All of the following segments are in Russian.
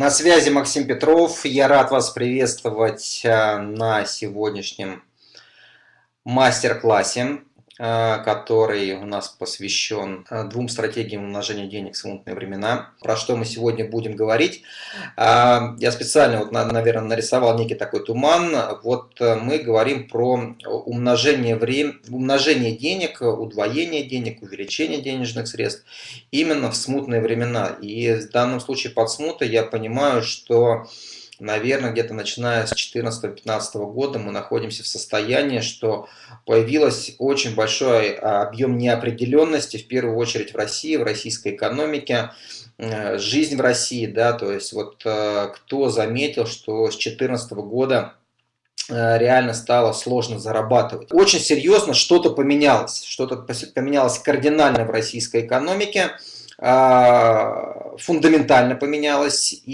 На связи Максим Петров. Я рад вас приветствовать э, на сегодняшнем мастер-классе. Э, который у нас посвящен э, двум стратегиям умножения денег в смутные времена. Про что мы сегодня будем говорить. Э, я специально, вот, наверное, нарисовал некий такой туман. Вот мы говорим про умножение, времени, умножение денег, удвоение денег, увеличение денежных средств именно в смутные времена. И в данном случае под смутой я понимаю, что наверное, где-то начиная с 2014-2015 года мы находимся в состоянии, что появилось очень большой а, объем неопределенности, в первую очередь в России, в российской экономике, э, жизнь в России, да, то есть вот э, кто заметил, что с 2014 года э, реально стало сложно зарабатывать. Очень серьезно что-то поменялось, что-то поменялось кардинально в российской экономике. А, фундаментально поменялось. И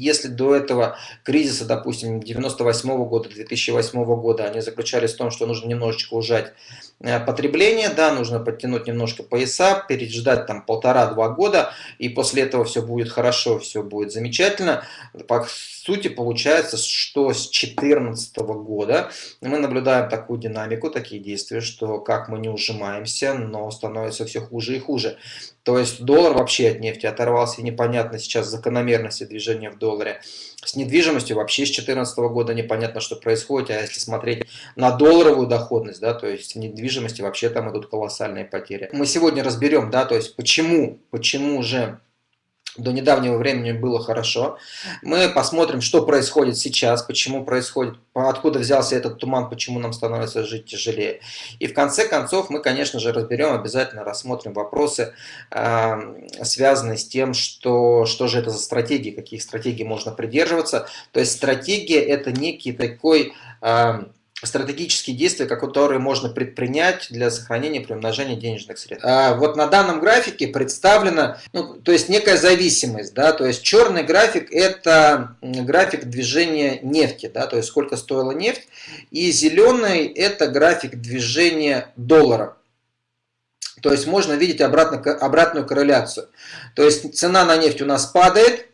если до этого кризиса, допустим, 98 года, 2008 года, они заключались в том, что нужно немножечко ужать э, потребление, да, нужно подтянуть немножко пояса, переждать там полтора-два года, и после этого все будет хорошо, все будет замечательно. По сути, получается, что с 2014 года мы наблюдаем такую динамику, такие действия, что как мы не ужимаемся, но становится все хуже и хуже. То есть доллар вообще от нефти оторвался, и непонятно сейчас закономерности движения в долларе. С недвижимостью вообще с 2014 года непонятно, что происходит, а если смотреть на долларовую доходность, да, то есть в недвижимости вообще там идут колоссальные потери. Мы сегодня разберем, да, то есть почему, почему же до недавнего времени было хорошо. Мы посмотрим, что происходит сейчас, почему происходит, откуда взялся этот туман, почему нам становится жить тяжелее. И в конце концов мы, конечно же, разберем, обязательно рассмотрим вопросы, э, связанные с тем, что, что же это за стратегии, каких стратегий можно придерживаться. То есть стратегия это некий такой... Стратегические действия, которые можно предпринять для сохранения при умножении денежных средств. А вот на данном графике представлена, ну, то есть некая зависимость, да, то есть черный график это график движения нефти, да, то есть сколько стоила нефть, и зеленый это график движения доллара. То есть можно видеть обратно, обратную корреляцию. То есть цена на нефть у нас падает,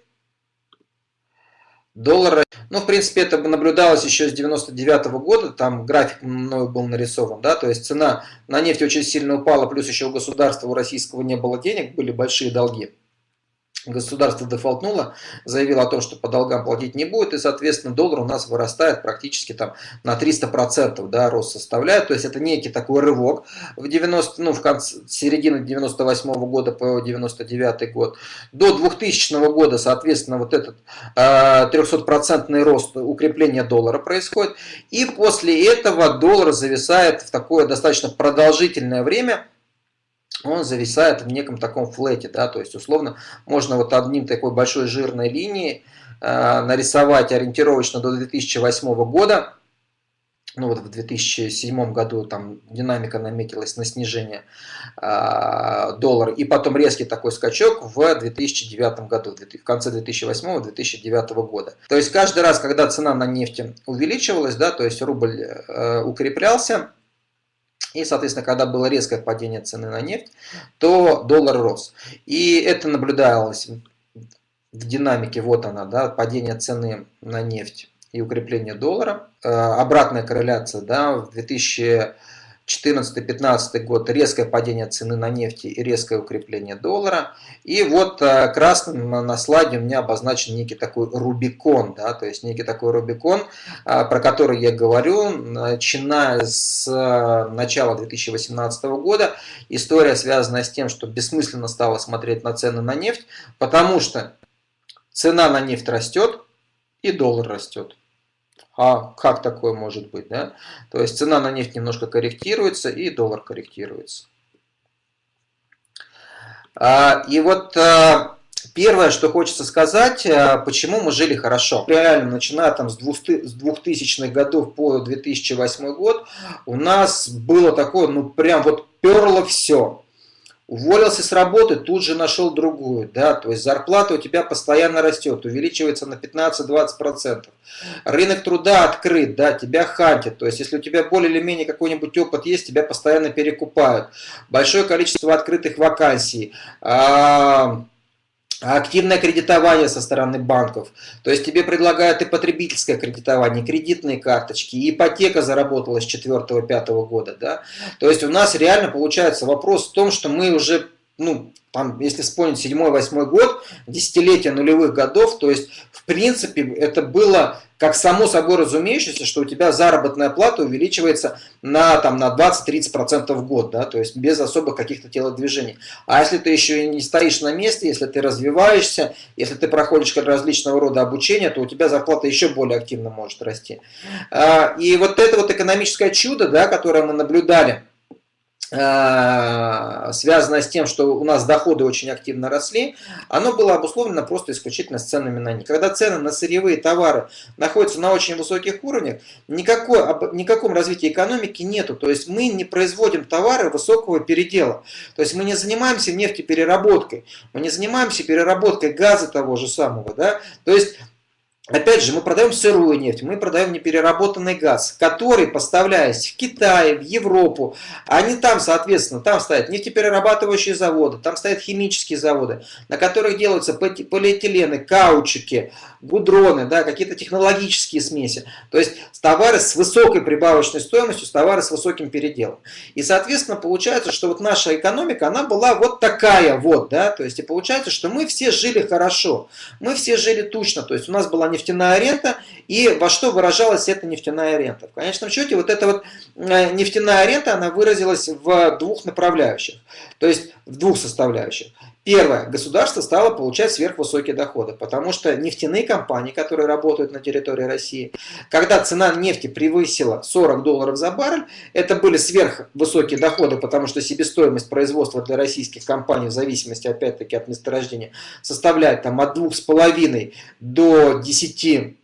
доллар ну, в принципе, это наблюдалось еще с 99 -го года, там график мною был нарисован, да, то есть цена на нефть очень сильно упала, плюс еще у государства, у российского не было денег, были большие долги государство дефолтнуло, заявило о том, что по долгам платить не будет, и, соответственно, доллар у нас вырастает практически там на 300%, да, рост составляет, то есть это некий такой рывок в 90, ну, в конце, середины 98 -го года по 99 год. До 2000 года, соответственно, вот этот э, 300% рост укрепления доллара происходит, и после этого доллар зависает в такое достаточно продолжительное время, он зависает в неком таком флете, да, то есть условно можно вот одним такой большой жирной линией э, нарисовать ориентировочно до 2008 года, ну вот в 2007 году там динамика наметилась на снижение э, доллара, и потом резкий такой скачок в 2009 году, в конце 2008-2009 года. То есть каждый раз, когда цена на нефть увеличивалась, да, то есть рубль э, укреплялся, и, соответственно, когда было резкое падение цены на нефть, то доллар рос. И это наблюдалось в динамике, вот она, да, падение цены на нефть и укрепление доллара. Э, обратная корреляция, да, в 2000 2014-2015 год резкое падение цены на нефть и резкое укрепление доллара. И вот э, красным на слайде у меня обозначен некий такой Рубикон, да, то есть некий такой Рубикон, э, про который я говорю, начиная с э, начала 2018 года. История связана с тем, что бессмысленно стало смотреть на цены на нефть, потому что цена на нефть растет и доллар растет. А как такое может быть? Да? То есть цена на нефть немножко корректируется и доллар корректируется. А, и вот а, первое, что хочется сказать, а, почему мы жили хорошо. Реально, начиная там с 2000-х годов по 2008 год, у нас было такое, ну прям вот перло все. Уволился с работы, тут же нашел другую, да, то есть зарплата у тебя постоянно растет, увеличивается на 15-20%. Рынок труда открыт, да, тебя хантят, то есть если у тебя более или менее какой-нибудь опыт есть, тебя постоянно перекупают. Большое количество открытых вакансий. А активное кредитование со стороны банков. То есть тебе предлагают и потребительское кредитование, кредитные карточки, и ипотека заработала с 4-5 года. Да? То есть у нас реально получается вопрос в том, что мы уже ну, там, если вспомнить 7-8 год, десятилетие нулевых годов, то есть, в принципе, это было как само собой разумеющееся, что у тебя заработная плата увеличивается на, там, на 20-30% в год, да, то есть без особых каких-то телодвижений. А если ты еще и не стоишь на месте, если ты развиваешься, если ты проходишь различного рода обучение, то у тебя зарплата еще более активно может расти. А, и вот это вот экономическое чудо, да, которое мы наблюдали, связанное с тем, что у нас доходы очень активно росли, оно было обусловлено просто исключительно с ценами на них. Когда цены на сырьевые товары находятся на очень высоких уровнях, никакой, никаком развитии экономики нету. То есть мы не производим товары высокого передела. То есть мы не занимаемся нефтепереработкой, мы не занимаемся переработкой газа того же самого. Да? То есть Опять же, мы продаем сырую нефть, мы продаем непереработанный газ, который, поставляясь в Китай, в Европу, они там, соответственно, там стоят нефтеперерабатывающие заводы, там стоят химические заводы, на которых делаются полиэтилены, каучуки, гудроны, да, какие-то технологические смеси. То есть товары с высокой прибавочной стоимостью, товары с высоким переделом. И, соответственно, получается, что вот наша экономика, она была вот такая вот, да, то есть и получается, что мы все жили хорошо, мы все жили тучно, то есть у нас была нефтяная рента, и во что выражалась эта нефтяная рента? В конечном счете, вот эта вот э, нефтяная рента, она выразилась в двух направляющих, то есть в двух составляющих. Первое. Государство стало получать сверхвысокие доходы, потому что нефтяные компании, которые работают на территории России, когда цена нефти превысила 40 долларов за баррель, это были сверхвысокие доходы, потому что себестоимость производства для российских компаний, в зависимости опять-таки от месторождения, составляет там, от 2,5 до 10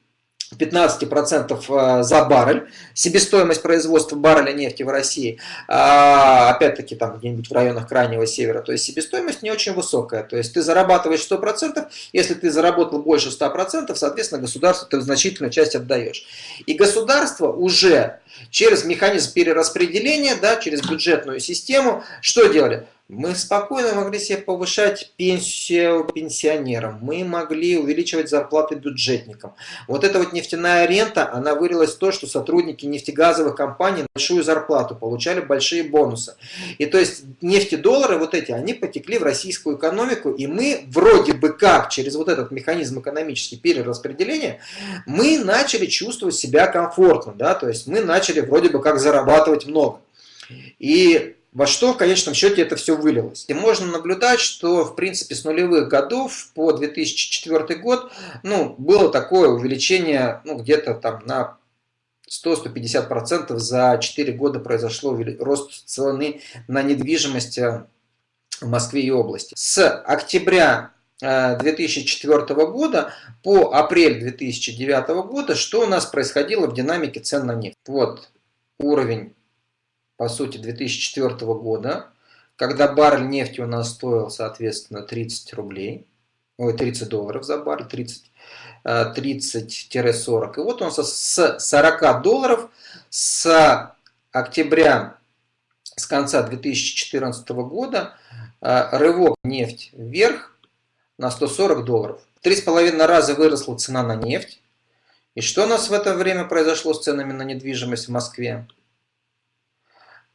15% э, за баррель, себестоимость производства барреля нефти в России, а, опять-таки там где-нибудь в районах Крайнего Севера, то есть себестоимость не очень высокая, то есть ты зарабатываешь 100%, если ты заработал больше 100%, соответственно государству ты значительную часть отдаешь. И государство уже через механизм перераспределения, да, через бюджетную систему, что делали? Мы спокойно могли себе повышать пенсию пенсионерам, мы могли увеличивать зарплаты бюджетникам. Вот эта вот нефтяная рента, она вылилась в то, что сотрудники нефтегазовых компаний большую зарплату получали, большие бонусы. И то есть нефтедоллары вот эти, они потекли в российскую экономику, и мы вроде бы как через вот этот механизм экономический перераспределения, мы начали чувствовать себя комфортно, да, то есть мы начали вроде бы как зарабатывать много. И во что в конечном счете это все вылилось. И можно наблюдать, что в принципе с нулевых годов по 2004 год ну, было такое увеличение ну, где-то там на 100-150% за 4 года произошло рост цены на недвижимость э, в Москве и области. С октября 2004 э, года по апрель 2009 года, что у нас происходило в динамике цен на нефть. Вот уровень по сути, 2004 года, когда баррель нефти у нас стоил, соответственно, 30 рублей, ой, 30 долларов за баррель, 30, 30-40. Э, И вот он с 40 долларов с октября, с конца 2014 года, э, рывок нефть вверх на 140 долларов. Три с половиной раза выросла цена на нефть. И что у нас в это время произошло с ценами на недвижимость в Москве?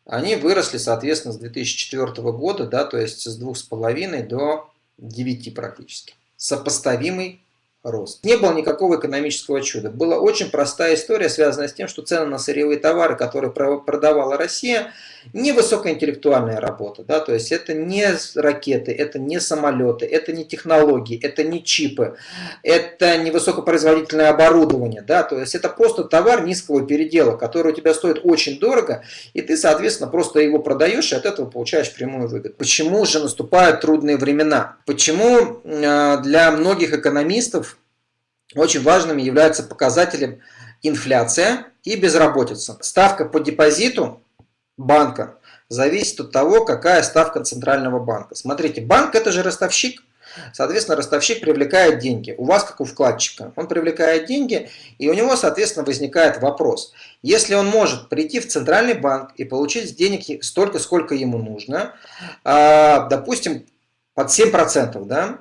Они выросли, соответственно, с 2004 года, да, то есть с 2,5 до 9 практически. Сопоставимый рост. Не было никакого экономического чуда. Была очень простая история, связанная с тем, что цены на сырьевые товары, которые продавала Россия, не высокоинтеллектуальная работа. Да? То есть это не ракеты, это не самолеты, это не технологии, это не чипы, это не высокопроизводительное оборудование. Да? То есть это просто товар низкого передела, который у тебя стоит очень дорого, и ты, соответственно, просто его продаешь и от этого получаешь прямую выгоду. Почему же наступают трудные времена? Почему э, для многих экономистов очень важным является показателем инфляция и безработица. Ставка по депозиту банка зависит от того, какая ставка Центрального банка. Смотрите, банк это же ростовщик. Соответственно, ростовщик привлекает деньги. У вас, как у вкладчика, он привлекает деньги, и у него, соответственно, возникает вопрос. Если он может прийти в Центральный банк и получить денег столько, сколько ему нужно, а, допустим, под 7%, да,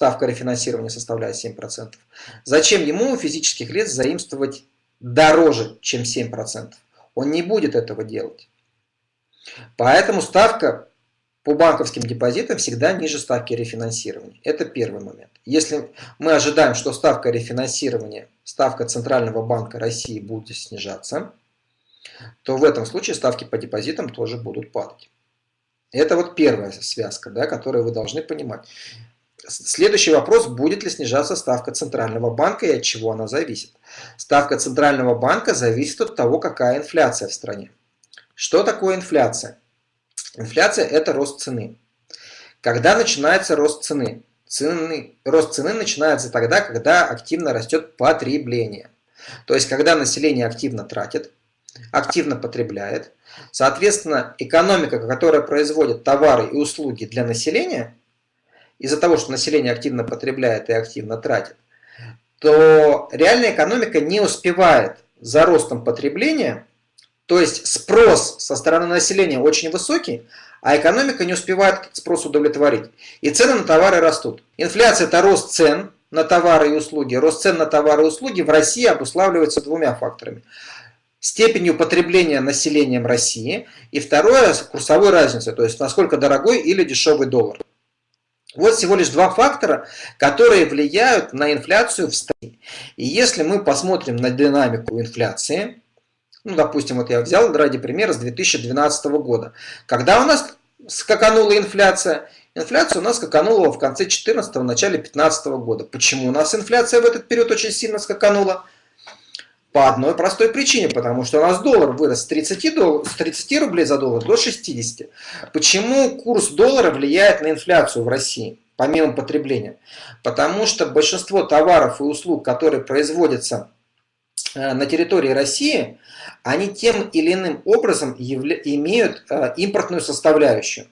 ставка рефинансирования составляет 7%. Зачем ему физических лиц заимствовать дороже, чем 7%? Он не будет этого делать. Поэтому ставка по банковским депозитам всегда ниже ставки рефинансирования. Это первый момент. Если мы ожидаем, что ставка рефинансирования, ставка Центрального банка России будет снижаться, то в этом случае ставки по депозитам тоже будут падать. Это вот первая связка, да, которую вы должны понимать. Следующий вопрос, будет ли снижаться ставка Центрального банка и от чего она зависит. Ставка Центрального банка зависит от того, какая инфляция в стране. Что такое инфляция? Инфляция – это рост цены. Когда начинается рост цены? Цены, рост цены начинается тогда, когда активно растет потребление. То есть, когда население активно тратит, активно потребляет, соответственно, экономика, которая производит товары и услуги для населения, из-за того, что население активно потребляет и активно тратит, то реальная экономика не успевает за ростом потребления то есть спрос со стороны населения очень высокий, а экономика не успевает этот спрос удовлетворить. И цены на товары растут. Инфляция – это рост цен на товары и услуги. Рост цен на товары и услуги в России обуславливается двумя факторами. Степенью потребления населением России и второе – курсовой разницей, то есть насколько дорогой или дешевый доллар. Вот всего лишь два фактора, которые влияют на инфляцию в стране. И если мы посмотрим на динамику инфляции, ну, допустим, вот я взял ради примера с 2012 года. Когда у нас скаканула инфляция? Инфляция у нас скаканула в конце 2014 начале 2015 года. Почему у нас инфляция в этот период очень сильно скаканула? По одной простой причине, потому что у нас доллар вырос с 30, дол... с 30 рублей за доллар до 60. Почему курс доллара влияет на инфляцию в России, помимо потребления? Потому что большинство товаров и услуг, которые производятся Э, на территории России, они тем или иным образом имеют э, импортную составляющую.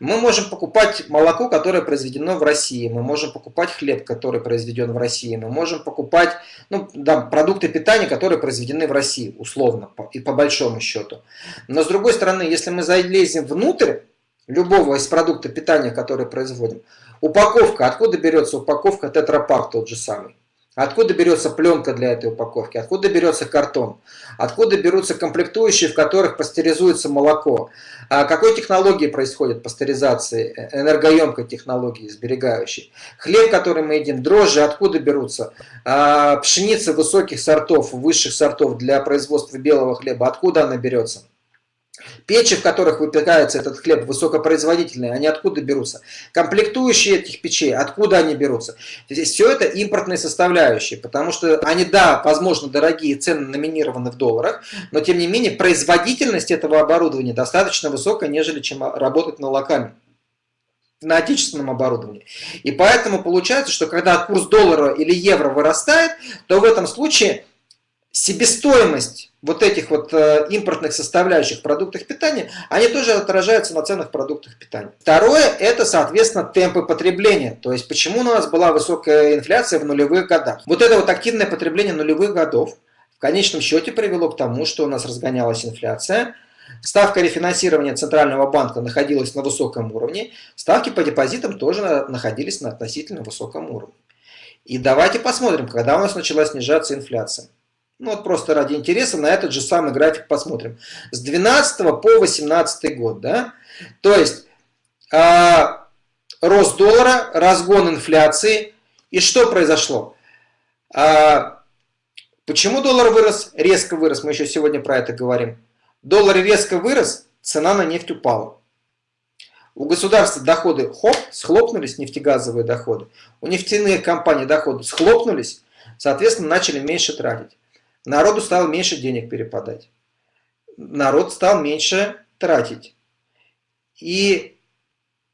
Мы можем покупать молоко, которое произведено в России, мы можем покупать хлеб, который произведен в России, мы можем покупать ну, да, продукты питания, которые произведены в России, условно, и по большому счету. Но с другой стороны, если мы залезем внутрь любого из продуктов питания, которые производим, упаковка, откуда берется упаковка тетрапак тот же самый? Откуда берется пленка для этой упаковки? Откуда берется картон? Откуда берутся комплектующие, в которых пастеризуется молоко? А какой технологии происходит пастеризация? Э, энергоемкой технологии, сберегающей. Хлеб, который мы едим, дрожжи, откуда берутся? А пшеница высоких сортов, высших сортов для производства белого хлеба, откуда она берется? Печи, в которых выпекается этот хлеб, высокопроизводительные, они откуда берутся? Комплектующие этих печей, откуда они берутся? Здесь все это импортные составляющие, потому что они, да, возможно, дорогие, цены номинированы в долларах, но тем не менее производительность этого оборудования достаточно высокая, нежели чем работать на локальном на отечественном оборудовании. И поэтому получается, что когда курс доллара или евро вырастает, то в этом случае себестоимость вот этих вот э, импортных составляющих в продуктах питания, они тоже отражаются на ценах продуктов питания. Второе, это, соответственно, темпы потребления. То есть, почему у нас была высокая инфляция в нулевых годах. Вот это вот активное потребление нулевых годов в конечном счете привело к тому, что у нас разгонялась инфляция, Ставка рефинансирования Центрального банка находилась на высоком уровне, ставки по депозитам тоже находились на относительно высоком уровне. И давайте посмотрим, когда у нас начала снижаться инфляция. Ну вот просто ради интереса на этот же самый график посмотрим. С 12 по 18 год, да? То есть э, рост доллара, разгон инфляции. И что произошло? Э, почему доллар вырос? Резко вырос, мы еще сегодня про это говорим. Доллар резко вырос, цена на нефть упала. У государства доходы хоп, схлопнулись, нефтегазовые доходы. У нефтяных компаний доходы схлопнулись, соответственно, начали меньше тратить. Народу стало меньше денег перепадать. Народ стал меньше тратить. И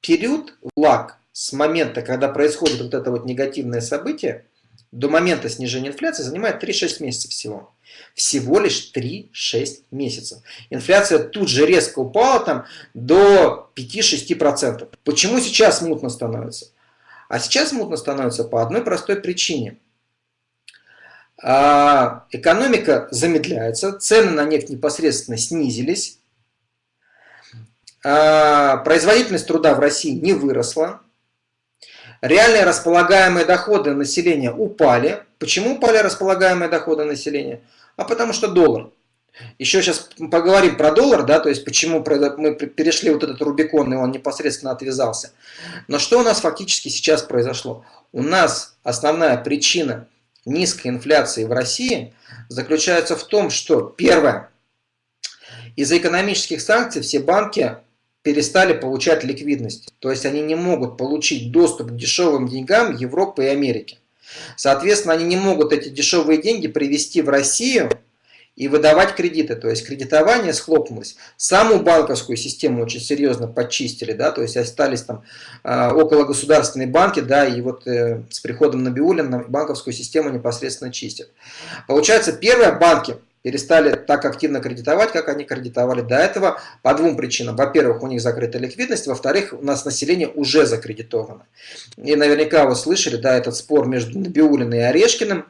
период лаг с момента, когда происходит вот это вот негативное событие, до момента снижения инфляции занимает 3-6 месяцев всего. Всего лишь 3-6 месяцев. Инфляция тут же резко упала там до 5-6%. Почему сейчас мутно становится? А сейчас мутно становится по одной простой причине – экономика замедляется, цены на нефть непосредственно снизились, а, производительность труда в России не выросла, Реальные располагаемые доходы населения упали. Почему упали располагаемые доходы населения? А потому что доллар. Еще сейчас поговорим про доллар, да, то есть почему мы перешли вот этот Рубикон, и он непосредственно отвязался. Но что у нас фактически сейчас произошло? У нас основная причина низкой инфляции в России заключается в том, что, первое, из-за экономических санкций все банки перестали получать ликвидность. То есть они не могут получить доступ к дешевым деньгам Европы и Америки. Соответственно, они не могут эти дешевые деньги привести в Россию и выдавать кредиты. То есть кредитование схлопнулось. Саму банковскую систему очень серьезно почистили, да, то есть остались там э, около государственные банки, да, и вот э, с приходом Набиулина банковскую систему непосредственно чистят. Получается, первые банки перестали так активно кредитовать, как они кредитовали до этого, по двум причинам. Во-первых, у них закрыта ликвидность, во-вторых, у нас население уже закредитовано. И наверняка вы слышали, да, этот спор между Набиулиным и Орешкиным,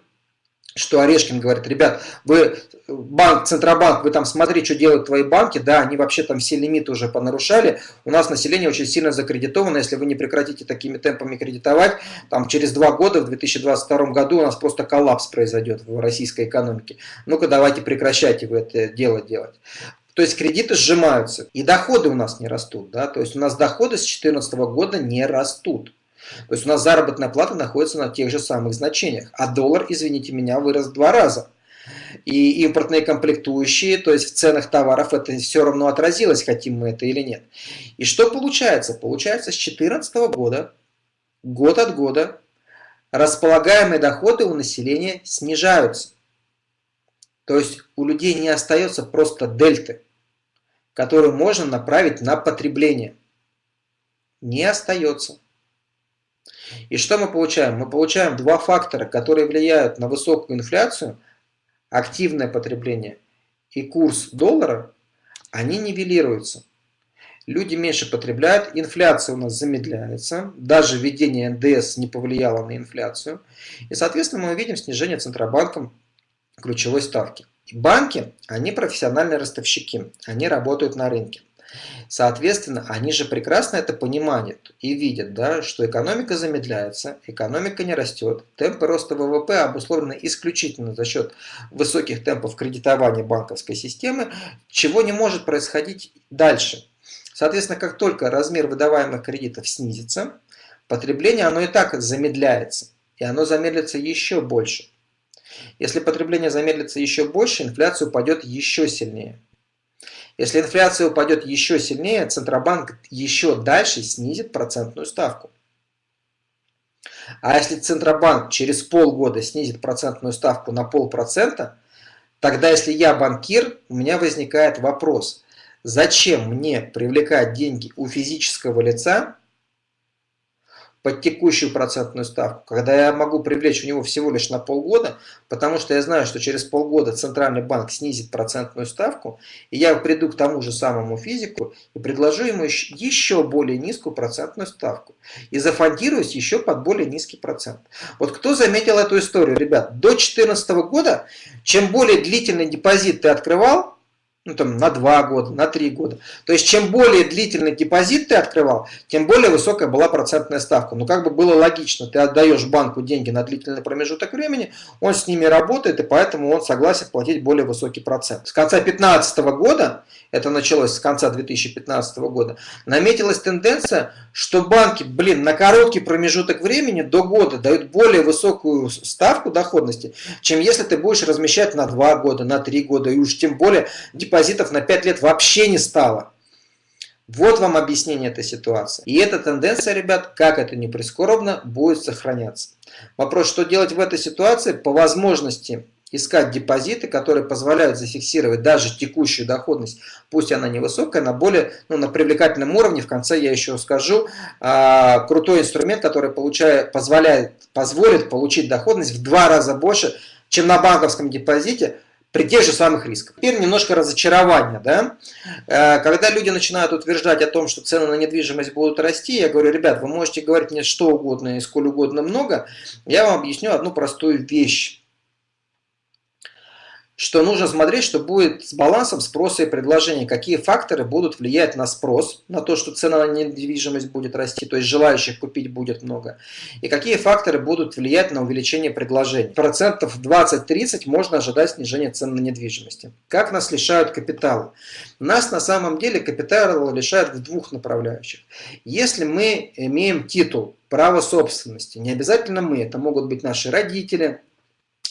что Орешкин говорит, ребят, вы банк, Центробанк, вы там смотри, что делают твои банки, да, они вообще там все лимиты уже понарушали, у нас население очень сильно закредитовано, если вы не прекратите такими темпами кредитовать, там через два года, в 2022 году у нас просто коллапс произойдет в российской экономике. Ну-ка давайте прекращайте вы это дело делать. То есть кредиты сжимаются, и доходы у нас не растут, да, то есть у нас доходы с 2014 года не растут. То есть у нас заработная плата находится на тех же самых значениях, а доллар, извините меня, вырос в два раза. И импортные комплектующие, то есть в ценах товаров это все равно отразилось, хотим мы это или нет. И что получается? Получается с 2014 года, год от года, располагаемые доходы у населения снижаются. То есть у людей не остается просто дельты, которую можно направить на потребление. Не остается. И что мы получаем? Мы получаем два фактора, которые влияют на высокую инфляцию, активное потребление и курс доллара, они нивелируются. Люди меньше потребляют, инфляция у нас замедляется, даже введение НДС не повлияло на инфляцию. И, соответственно, мы увидим снижение Центробанком ключевой ставки. банки, они профессиональные ростовщики, они работают на рынке. Соответственно, они же прекрасно это понимают и видят, да, что экономика замедляется, экономика не растет, темпы роста ВВП обусловлены исключительно за счет высоких темпов кредитования банковской системы, чего не может происходить дальше. Соответственно, как только размер выдаваемых кредитов снизится, потребление оно и так замедляется, и оно замедлится еще больше. Если потребление замедлится еще больше, инфляция упадет еще сильнее. Если инфляция упадет еще сильнее, Центробанк еще дальше снизит процентную ставку. А если Центробанк через полгода снизит процентную ставку на полпроцента, тогда если я банкир, у меня возникает вопрос, зачем мне привлекать деньги у физического лица, под текущую процентную ставку, когда я могу привлечь у него всего лишь на полгода, потому что я знаю, что через полгода Центральный банк снизит процентную ставку, и я приду к тому же самому физику и предложу ему еще более низкую процентную ставку. И зафондируюсь еще под более низкий процент. Вот кто заметил эту историю, ребят? До 2014 года, чем более длительный депозит ты открывал, ну, там, на 2 года, на 3 года. То есть, чем более длительный депозит ты открывал, тем более высокая была процентная ставка. Ну, как бы было логично, ты отдаешь банку деньги на длительный промежуток времени, он с ними работает, и поэтому он согласен платить более высокий процент. С конца 2015 года, это началось с конца 2015 года, наметилась тенденция, что банки, блин, на короткий промежуток времени, до года, дают более высокую ставку доходности, чем если ты будешь размещать на 2 года, на 3 года, и уж тем более депозит депозитов на 5 лет вообще не стало. Вот вам объяснение этой ситуации. И эта тенденция, ребят, как это ни прискорбно, будет сохраняться. Вопрос, что делать в этой ситуации? По возможности искать депозиты, которые позволяют зафиксировать даже текущую доходность, пусть она невысокая, на более, ну, на привлекательном уровне. В конце я еще скажу, а, крутой инструмент, который получает, позволяет, позволит получить доходность в два раза больше, чем на банковском депозите, при тех же самых рисках. Теперь немножко разочарования. Да? Э, когда люди начинают утверждать о том, что цены на недвижимость будут расти, я говорю, ребят, вы можете говорить мне что угодно и сколь угодно много, я вам объясню одну простую вещь. Что нужно смотреть, что будет с балансом спроса и предложения, какие факторы будут влиять на спрос, на то, что цена на недвижимость будет расти, то есть желающих купить будет много, и какие факторы будут влиять на увеличение предложений. Процентов 20-30 можно ожидать снижения цен на недвижимости. Как нас лишают капитала? Нас на самом деле капитал лишают в двух направляющих. Если мы имеем титул, право собственности, не обязательно мы, это могут быть наши родители,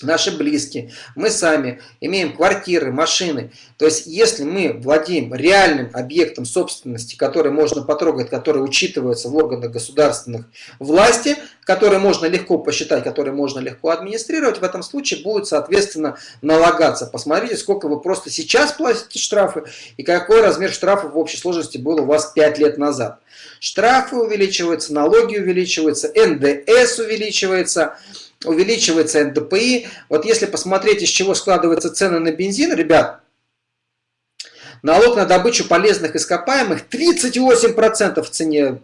наши близкие, мы сами имеем квартиры, машины. То есть, если мы владеем реальным объектом собственности, который можно потрогать, который учитывается в органах государственных власти, который можно легко посчитать, который можно легко администрировать, в этом случае будет, соответственно, налагаться. Посмотрите, сколько вы просто сейчас платите штрафы и какой размер штрафа в общей сложности был у вас 5 лет назад. Штрафы увеличиваются, налоги увеличиваются, НДС увеличивается – увеличивается НДПИ. Вот если посмотреть, из чего складываются цены на бензин, ребят, налог на добычу полезных ископаемых 38% в цене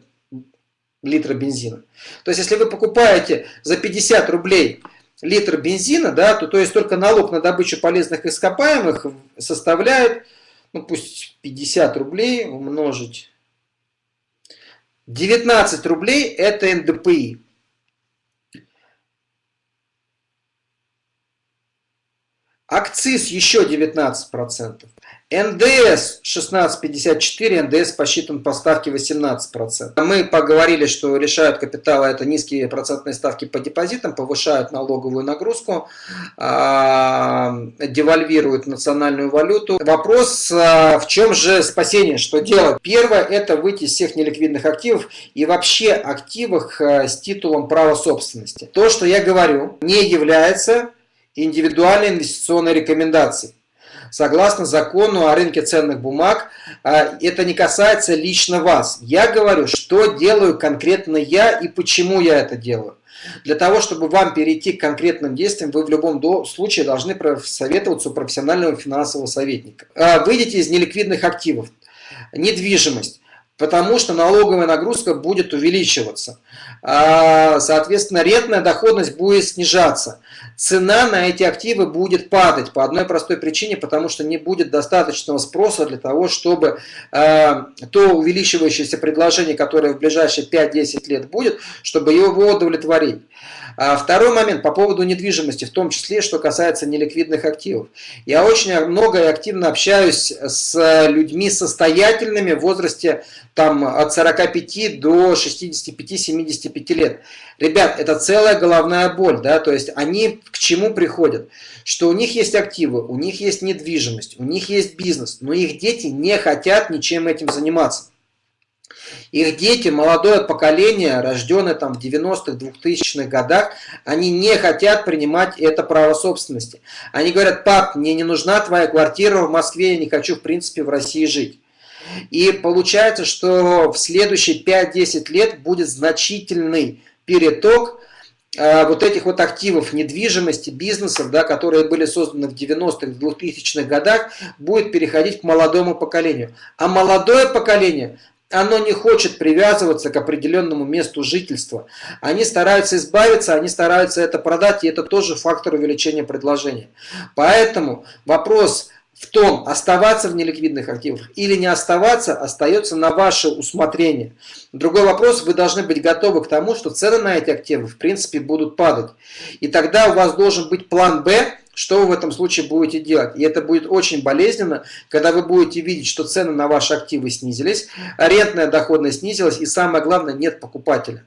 литра бензина. То есть, если вы покупаете за 50 рублей литр бензина, да, то, то есть только налог на добычу полезных ископаемых составляет, ну пусть 50 рублей умножить, 19 рублей это НДПИ. Акциз еще 19%. НДС 16,54, НДС посчитан по ставке 18%. Мы поговорили, что решают капитала это низкие процентные ставки по депозитам, повышают налоговую нагрузку, а, девальвируют национальную валюту. Вопрос, а, в чем же спасение, что делать? Первое, это выйти из всех неликвидных активов и вообще активах а, с титулом права собственности. То, что я говорю, не является индивидуальной инвестиционной рекомендации. Согласно закону о рынке ценных бумаг, а, это не касается лично вас. Я говорю, что делаю конкретно я и почему я это делаю. Для того, чтобы вам перейти к конкретным действиям, вы в любом случае должны советоваться у профессионального финансового советника. А, выйдите из неликвидных активов. Недвижимость потому что налоговая нагрузка будет увеличиваться. А, соответственно, рентная доходность будет снижаться. Цена на эти активы будет падать по одной простой причине, потому что не будет достаточного спроса для того, чтобы а, то увеличивающееся предложение, которое в ближайшие 5-10 лет будет, чтобы его удовлетворить. А второй момент по поводу недвижимости, в том числе, что касается неликвидных активов. Я очень много и активно общаюсь с людьми состоятельными в возрасте там, от 45 до 65-75 лет. Ребят, это целая головная боль, да, то есть они к чему приходят? Что у них есть активы, у них есть недвижимость, у них есть бизнес, но их дети не хотят ничем этим заниматься. Их дети, молодое поколение, рожденное там в 90-х, 2000-х годах, они не хотят принимать это право собственности. Они говорят, пап, мне не нужна твоя квартира в Москве, я не хочу в принципе в России жить. И получается, что в следующие 5-10 лет будет значительный переток э, вот этих вот активов недвижимости, бизнесов, да, которые были созданы в 90-х, 2000-х годах, будет переходить к молодому поколению. А молодое поколение оно не хочет привязываться к определенному месту жительства. Они стараются избавиться, они стараются это продать, и это тоже фактор увеличения предложения. Поэтому вопрос в том, оставаться в неликвидных активах или не оставаться, остается на ваше усмотрение. Другой вопрос, вы должны быть готовы к тому, что цены на эти активы в принципе будут падать. И тогда у вас должен быть план «Б», что вы в этом случае будете делать? И это будет очень болезненно, когда вы будете видеть, что цены на ваши активы снизились, арендная доходность снизилась, и самое главное, нет покупателя.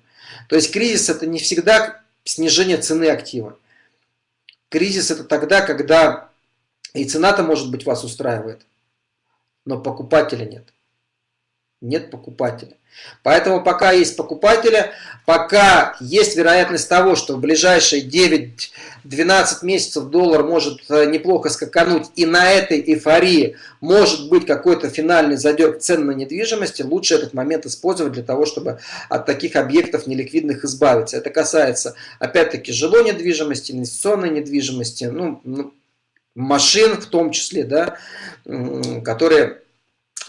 То есть кризис это не всегда снижение цены актива. Кризис это тогда, когда и цена-то, может быть, вас устраивает, но покупателя нет. Нет покупателя. Поэтому пока есть покупателя, пока есть вероятность того, что в ближайшие 9-12 месяцев доллар может э, неплохо скакануть, и на этой эйфории может быть какой-то финальный задер цен на недвижимости, лучше этот момент использовать для того, чтобы от таких объектов неликвидных избавиться. Это касается, опять-таки, жилой недвижимости, инвестиционной недвижимости, ну, ну машин в том числе, да, которые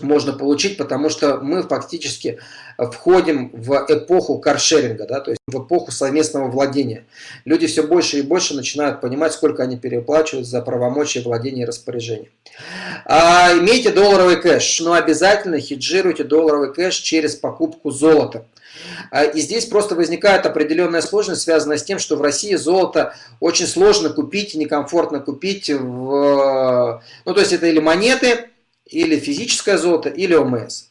можно получить, потому что мы фактически входим в эпоху каршеринга, да, то есть в эпоху совместного владения. Люди все больше и больше начинают понимать, сколько они переплачивают за правомочия владения и распоряжения. А, имейте долларовый кэш, но обязательно хеджируйте долларовый кэш через покупку золота. А, и здесь просто возникает определенная сложность, связанная с тем, что в России золото очень сложно купить, некомфортно купить. В... Ну, то есть это или монеты, или физическое золото, или ОМС.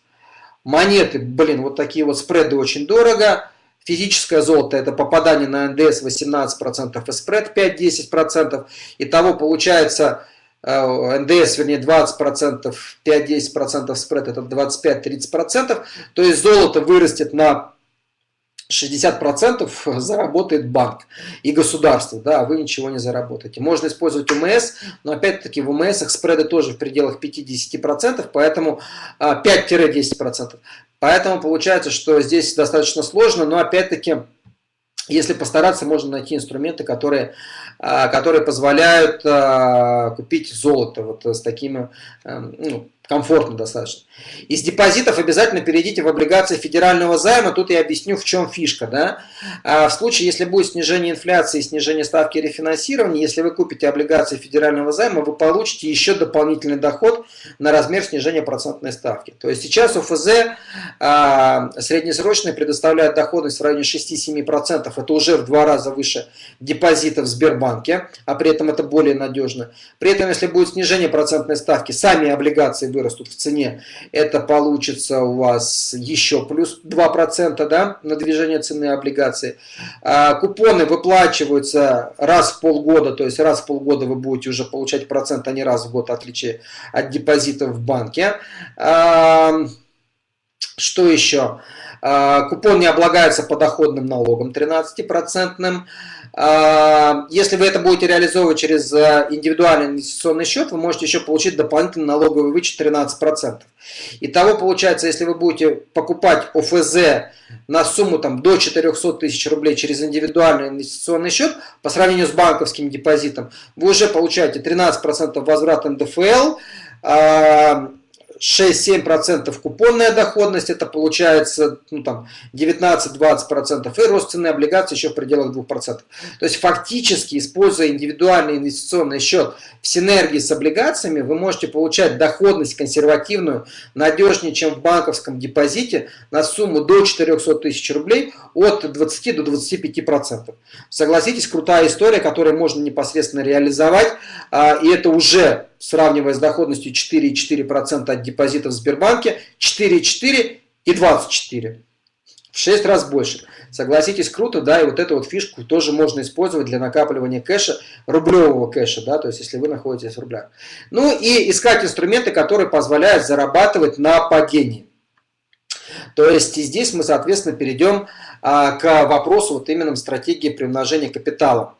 Монеты, блин, вот такие вот спреды очень дорого. Физическое золото это попадание на НДС 18% и спред 5-10%. Итого получается э, НДС, вернее 20%, 5-10% спред это 25-30%. То есть золото вырастет на 60% заработает банк и государство, да, вы ничего не заработаете. Можно использовать УМС, но опять-таки в УМС спреды тоже в пределах 50%, поэтому 5-10%. А, поэтому получается, что здесь достаточно сложно, но опять-таки, если постараться, можно найти инструменты, которые, а, которые позволяют а, купить золото вот с такими ну, комфортно достаточно. Из депозитов обязательно перейдите в облигации федерального займа. Тут я объясню, в чем фишка. Да? А в случае, если будет снижение инфляции снижение ставки рефинансирования, если вы купите облигации федерального займа, вы получите еще дополнительный доход на размер снижения процентной ставки. То есть сейчас ОФЗ а, среднесрочный предоставляет доходность в районе 6-7%. Это уже в два раза выше депозитов в Сбербанке, а при этом это более надежно. При этом, если будет снижение процентной ставки, сами облигации вырастут в цене, это получится у вас еще плюс 2% да, на движение цены облигаций. А, купоны выплачиваются раз в полгода, то есть раз в полгода вы будете уже получать процент, а не раз в год, в отличие от депозитов в банке. А, что еще? А, купон не облагается подоходным налогом 13%. Если вы это будете реализовывать через э, индивидуальный инвестиционный счет, вы можете еще получить дополнительный налоговый вычет 13%. Итого получается, если вы будете покупать ОФЗ на сумму там, до 400 тысяч рублей через индивидуальный инвестиционный счет, по сравнению с банковским депозитом, вы уже получаете 13% возврат НДФЛ, 6-7% купонная доходность, это получается ну, там, 19-20%, и рост цены облигаций еще в пределах 2%. То есть фактически, используя индивидуальный инвестиционный счет в синергии с облигациями, вы можете получать доходность консервативную, надежнее, чем в банковском депозите, на сумму до 400 тысяч рублей от 20 до 25%. Согласитесь, крутая история, которую можно непосредственно реализовать, а, и это уже сравнивая с доходностью 4,4% от депозитов в Сбербанке, 4,4 и 24. В 6 раз больше. Согласитесь, круто, да, и вот эту вот фишку тоже можно использовать для накапливания кэша, рублевого кэша, да, то есть если вы находитесь в рублях. Ну и искать инструменты, которые позволяют зарабатывать на падении. То есть здесь мы, соответственно, перейдем а, к вопросу вот именно стратегии приумножения капитала.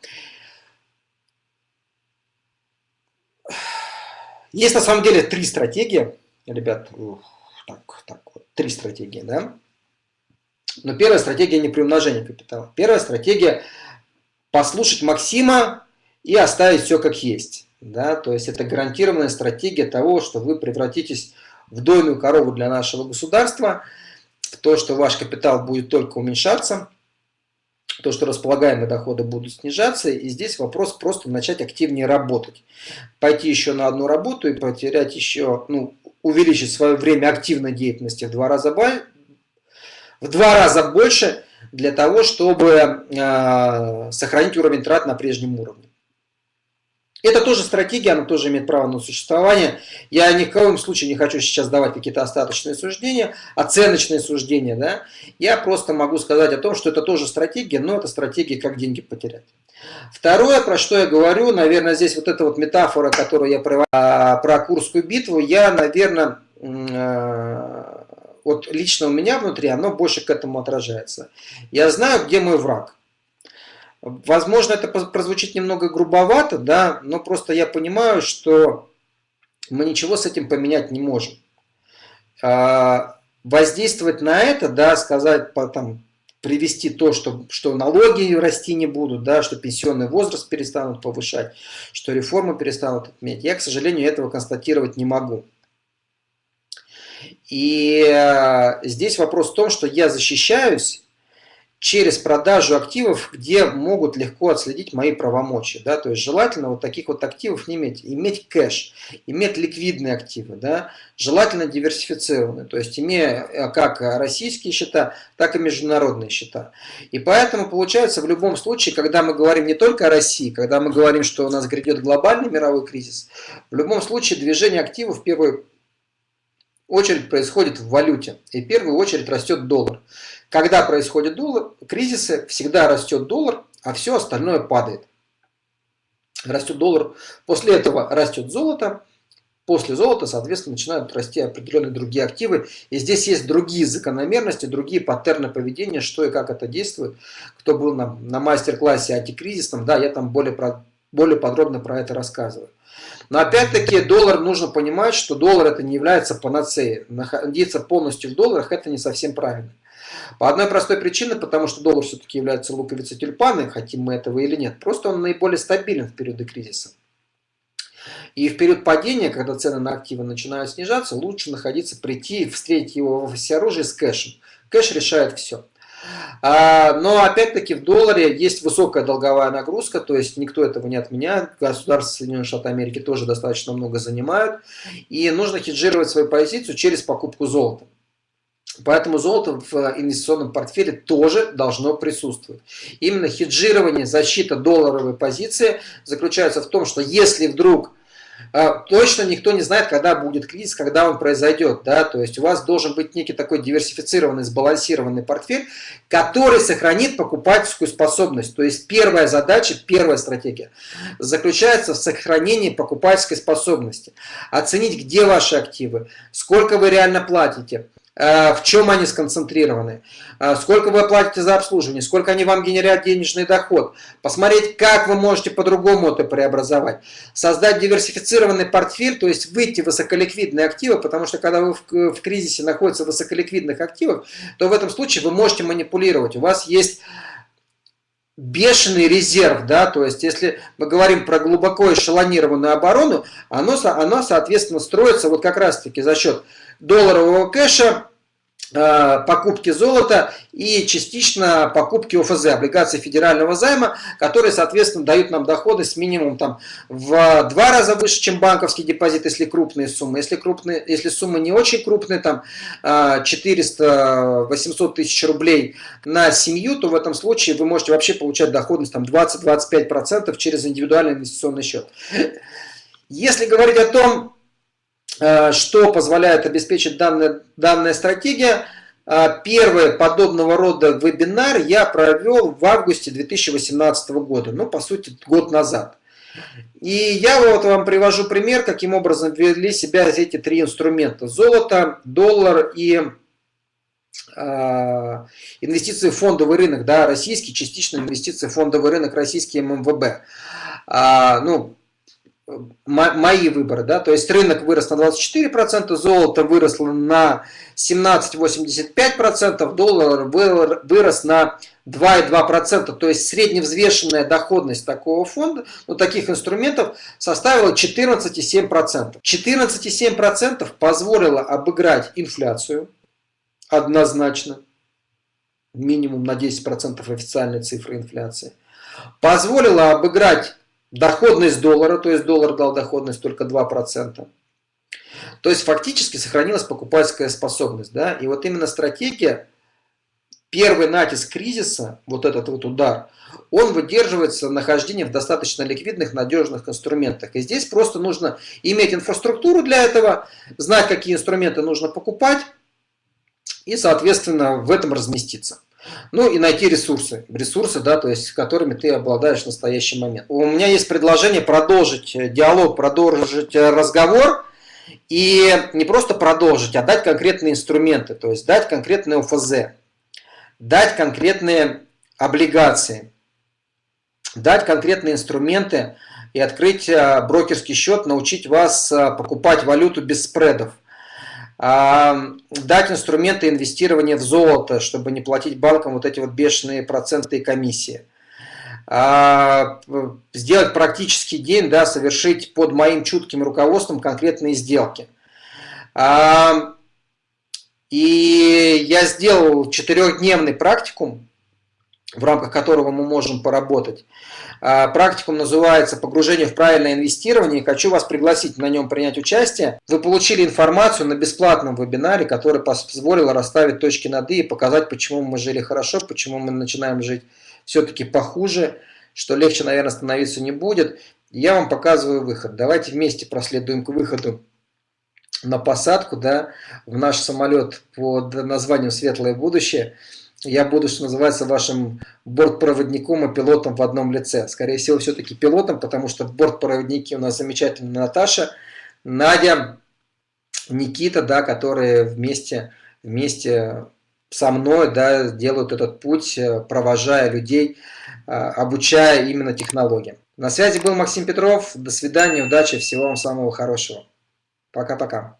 Есть на самом деле три стратегии, ребят, так, так, вот, три стратегии, да. Но первая стратегия не приумножение капитала. Первая стратегия послушать Максима и оставить все как есть. Да? То есть это гарантированная стратегия того, что вы превратитесь в дойную корову для нашего государства, в то, что ваш капитал будет только уменьшаться, то, что располагаемые доходы будут снижаться, и здесь вопрос просто начать активнее работать. Пойти еще на одну работу и потерять еще, ну, увеличить свое время активной деятельности в два раза, в два раза больше для того, чтобы э, сохранить уровень трат на прежнем уровне. Это тоже стратегия, она тоже имеет право на существование. Я ни в коем случае не хочу сейчас давать какие-то остаточные суждения, оценочные суждения. Да? Я просто могу сказать о том, что это тоже стратегия, но это стратегия, как деньги потерять. Второе, про что я говорю, наверное, здесь вот эта вот метафора, которую я провожу про Курскую битву, я, наверное, э, вот лично у меня внутри, оно больше к этому отражается. Я знаю, где мой враг. Возможно, это прозвучит немного грубовато, да, но просто я понимаю, что мы ничего с этим поменять не можем. А, воздействовать на это, да, сказать, там, привести то, что, что налоги расти не будут, да, что пенсионный возраст перестанут повышать, что реформы перестанут отменять. Я, к сожалению, этого констатировать не могу. И э, здесь вопрос в том, что я защищаюсь через продажу активов, где могут легко отследить мои правомочия. Да? То есть желательно вот таких вот активов не иметь. Иметь кэш, иметь ликвидные активы, да? желательно диверсифицированные. То есть имея э, как российские счета, так и международные счета. И поэтому получается в любом случае, когда мы говорим не только о России, когда мы говорим, что у нас грядет глобальный мировой кризис, в любом случае движение активов в первую очередь происходит в валюте. И в первую очередь растет доллар. Когда происходит доллар, кризисы, всегда растет доллар, а все остальное падает. Растет доллар, после этого растет золото, после золота, соответственно, начинают расти определенные другие активы. И здесь есть другие закономерности, другие паттерны поведения, что и как это действует. Кто был на, на мастер-классе антикризисном, да, я там более, про, более подробно про это рассказываю. Но опять-таки доллар нужно понимать, что доллар это не является панацеей. Находиться полностью в долларах это не совсем правильно. По одной простой причине, потому что доллар все-таки является луковицей тюльпаны, хотим мы этого или нет. Просто он наиболее стабилен в периоды кризиса. И в период падения, когда цены на активы начинают снижаться, лучше находиться, прийти, встретить его в офисе оружия с кэшем. Кэш решает все. А, но опять-таки в долларе есть высокая долговая нагрузка, то есть никто этого не отменяет. Государства Соединенных Штатов Америки тоже достаточно много занимают. И нужно хеджировать свою позицию через покупку золота. Поэтому золото в инвестиционном портфеле тоже должно присутствовать. Именно хеджирование, защита долларовой позиции заключается в том, что если вдруг а, точно никто не знает, когда будет кризис, когда он произойдет. Да? То есть у вас должен быть некий такой диверсифицированный, сбалансированный портфель, который сохранит покупательскую способность. То есть первая задача, первая стратегия заключается в сохранении покупательской способности. Оценить, где ваши активы, сколько вы реально платите, Э, в чем они сконцентрированы, э, сколько вы платите за обслуживание, сколько они вам генерят денежный доход, посмотреть, как вы можете по-другому это преобразовать, создать диверсифицированный портфель, то есть выйти в высоколиквидные активы, потому что когда вы в, в кризисе находитесь в высоколиквидных активах, то в этом случае вы можете манипулировать, у вас есть бешеный резерв, да, то есть если мы говорим про глубоко эшелонированную оборону, оно, оно соответственно строится вот как раз таки за счет долларового кэша, э, покупки золота и частично покупки ОФЗ, облигаций федерального займа, которые, соответственно, дают нам доходность минимум там, в два раза выше, чем банковский депозит, если крупные суммы. Если, крупные, если суммы не очень крупные, там 400-800 э, тысяч рублей на семью, то в этом случае вы можете вообще получать доходность 20-25% через индивидуальный инвестиционный счет. Если говорить о том, что позволяет обеспечить данная, данная стратегия? Э, первый подобного рода вебинар я провел в августе 2018 года, ну, по сути, год назад. И я вот вам привожу пример, каким образом вели себя эти три инструмента. Золото, доллар и э, инвестиции в фондовый рынок, да, российский, частично инвестиции в фондовый рынок, российский ММВБ. А, ну, мои выборы, да, то есть рынок вырос на 24%, золото выросло на 17,85%, доллар вырос на 2,2%, то есть средневзвешенная доходность такого фонда, ну, таких инструментов составила 14,7%. 14,7% позволило обыграть инфляцию однозначно, минимум на 10% официальной цифры инфляции, позволило обыграть доходность доллара, то есть доллар дал доходность только 2%. То есть фактически сохранилась покупательская способность. Да? И вот именно стратегия, первый натиск кризиса, вот этот вот удар, он выдерживается нахождение в достаточно ликвидных, надежных инструментах. И здесь просто нужно иметь инфраструктуру для этого, знать, какие инструменты нужно покупать, и, соответственно, в этом разместиться. Ну и найти ресурсы, ресурсы, да, то есть которыми ты обладаешь в настоящий момент. У меня есть предложение продолжить э, диалог, продолжить э, разговор и не просто продолжить, а дать конкретные инструменты, то есть дать конкретные ОФЗ, дать конкретные облигации, дать конкретные инструменты и открыть э, брокерский счет, научить вас покупать валюту без спредов дать инструменты инвестирования в золото, чтобы не платить банкам вот эти вот бешеные проценты и комиссии. А, сделать практический день, да, совершить под моим чутким руководством конкретные сделки. И я сделал четырехдневный практикум, в рамках которого мы можем поработать. А, практикум называется «Погружение в правильное инвестирование». Хочу вас пригласить на нем принять участие. Вы получили информацию на бесплатном вебинаре, который позволил расставить точки над «и» и показать, почему мы жили хорошо, почему мы начинаем жить все-таки похуже, что легче, наверное, становиться не будет. Я вам показываю выход. Давайте вместе проследуем к выходу на посадку да, в наш самолет под названием «Светлое будущее». Я буду, что называется, вашим бортпроводником и пилотом в одном лице. Скорее всего, все-таки пилотом, потому что бортпроводники у нас замечательные Наташа, Надя, Никита, да, которые вместе, вместе со мной да, делают этот путь, провожая людей, а, обучая именно технологиям. На связи был Максим Петров. До свидания, удачи, всего вам самого хорошего. Пока-пока.